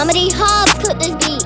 Mama D Hobbs cooked this beat.